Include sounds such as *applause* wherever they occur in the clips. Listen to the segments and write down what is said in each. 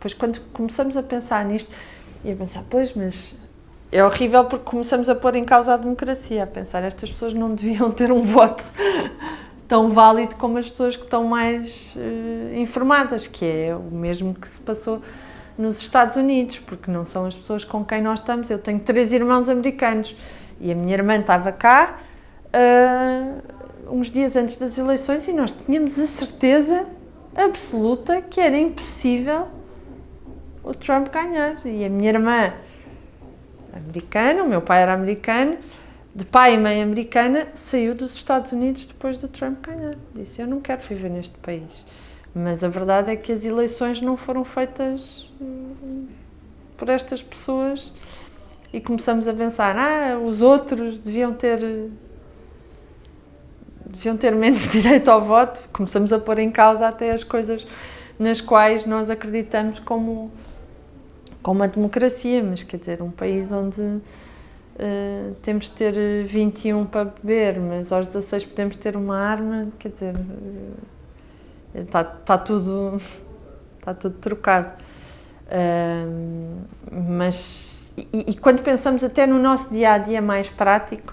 depois quando começamos a pensar nisto, e a pensar, pois, mas é horrível porque começamos a pôr em causa a democracia, a pensar, estas pessoas não deviam *laughs* ter um voto tão válido como as pessoas que estão mais uh, informadas, que é o mesmo que se passou nos Estados Unidos, porque não são as pessoas com quem nós estamos. Eu tenho três irmãos americanos e a minha irmã estava cá uh, uns dias antes das eleições e nós tínhamos a certeza absoluta que era impossível o Trump ganhar. E a minha irmã, americana, o meu pai era americano, de pai e mãe americana, saiu dos Estados Unidos depois do Trump ganhar. Disse: Eu não quero viver neste país. Mas a verdade é que as eleições não foram feitas hum, por estas pessoas e começamos a pensar: ah, os outros deviam ter deviam ter menos *laughs* direito ao voto. Começamos a pôr em causa até as coisas nas quais nós acreditamos como, como a democracia, mas quer dizer, um país onde uh, temos de ter 21 para beber, mas aos 16 podemos ter uma arma, quer dizer, está, uh, está tudo está *laughs* tudo trocado. Uh, mas e, e, quando pensamos até no nosso dia a dia mais prático,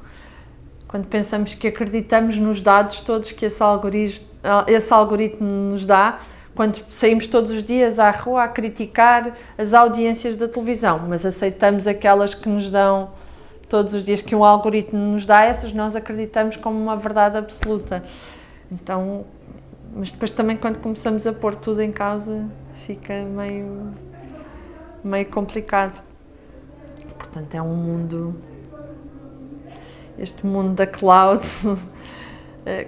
quando pensamos que acreditamos nos dados todos que esse algoritmo, esse algoritmo nos dá, quando saímos todos os dias à rua a criticar as audiências da televisão, mas aceitamos aquelas que nos dão todos os dias que um algoritmo nos dá, essas nós acreditamos como uma verdade absoluta. Então, mas depois também quando começamos a pôr tudo em causa, fica meio meio complicado. Portanto, é um mundo este mundo da cloud, *laughs*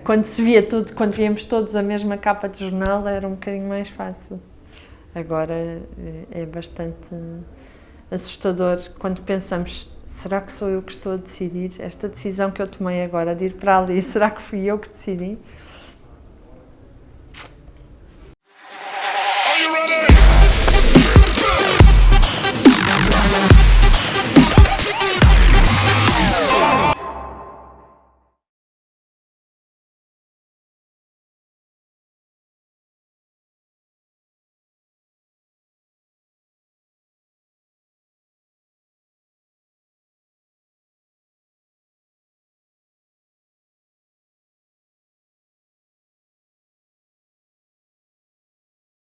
quando se via tudo, quando víamos todos a mesma capa de jornal, era um bocadinho mais fácil. Agora eh, é bastante assustador quando pensamos: será que sou eu que estou a decidir? Esta decisão que eu tomei agora de ir para ali, *laughs* será que fui eu que decidi?